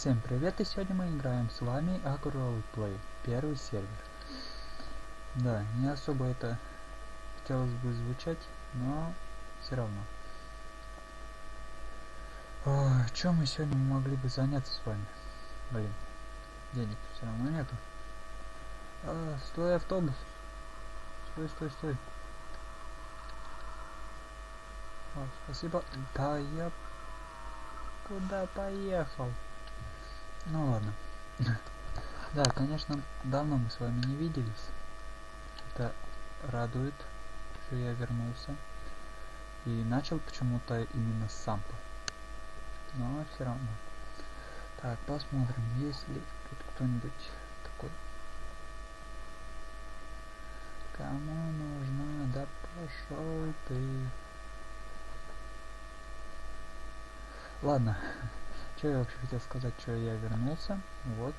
Всем привет, и сегодня мы играем с вами Agro Play, первый сервер. Да, не особо это хотелось бы звучать, но все равно. О, чем мы сегодня могли бы заняться с вами? Блин, денег все равно нету. А, стой, автобус. Стой, стой, стой. О, спасибо. Да я куда поехал? Ну ладно. Да, конечно, давно мы с вами не виделись. Это радует, что я вернулся. И начал почему-то именно с сампа. Но все равно. Так, посмотрим, есть ли тут кто-нибудь такой. Кому нужна? Да пошел ты. Ладно, что я вообще хотел сказать, что я вернулся, вот,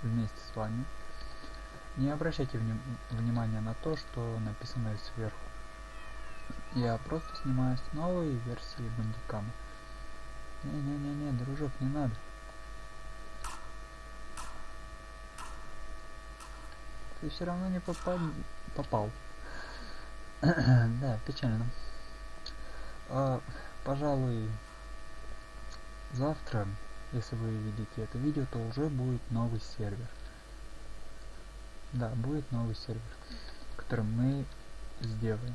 вместе с вами. Не обращайте вни внимания на то, что написано сверху. Я просто снимаю с новой версии бандикама. Не-не-не-не, дружок, не надо. Ты все равно не попал. попал. да, печально. А, пожалуй, завтра, если вы видите это видео, то уже будет новый сервер. Да, будет новый сервер, который мы сделаем.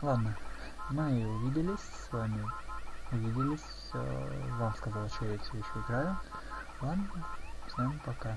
Ладно, мы увиделись с вами. Увиделись. Э, вам сказал, что я все еще играю. Ладно, всем пока.